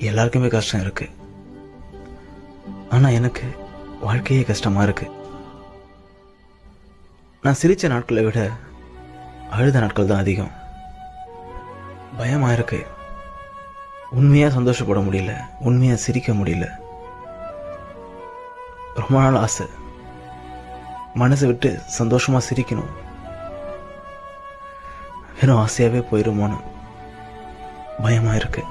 எல்லாருக்குமே கஷ்டம் இருக்கு. ஆனா எனக்கு வாழ்க்கையே கஷ்டமா இருக்கு. நான் சிரிச்ச நாட்களை விட அழுத நாட்கள் தான் அதிகம். பயமா இருக்கு. உண்மையா சந்தோஷப்பட முடியல. உண்மையா சிரிக்க முடியல. ரொம்ப நாள் ஆசை. மனசை விட்டு சந்தோஷமா சிரிக்கணும். வெறும் ஆசையாவே போயிருமோன்னு பயமா இருக்கு.